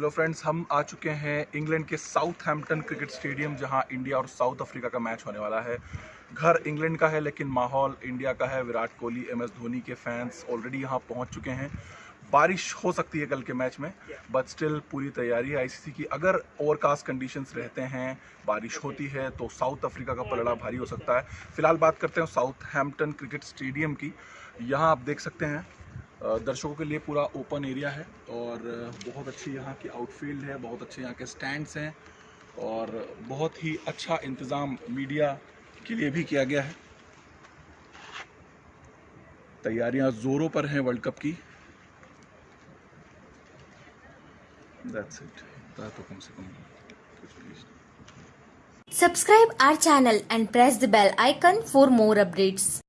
Hello friends हम आ चुके हैं इंग्लैंड के साउथ हैम्पटन क्रिकेट स्टेडियम जहाँ इंडिया और साउथ अफ्रीका का मैच होने वाला है। घर इंग्लैंड का है, लेकिन माहौल इंडिया का है। विराट कोहली एम एस धोनी के फैंस ऑलरेडी यहाँ पहुँच चुके हैं। बारिश हो सकती है कल के मैच में बट स्टिल पूरी तैयारी है आईसीसी की। अगर ओवरकास्ट कंडीशंस रहते हैं, बारिश होती है तो साउथ अफ्रीका का पलड़ा भारी हो सकता है। फ़िलहाल बात करते हैं साउथ हैम्पटन क्रिकेट स्टेडियम की। यहाँ आप देख सकते हैं दर्शकों के लिए पूरा ओपन एरिया है और बहुत अच्छी यहाँ की आउटफील्ड है, बहुत अच्छे यहाँ के स्टैंड्स हैं और बहुत ही अच्छा इंतज़ाम मीडिया के लिए भी किया गया है। तैयारियाँ ज़ोरों पर हैं वर्ल्ड कप की। दैट्स इट कम से कम कुछ भी Subscribe our channel and press the bell icon for more updates.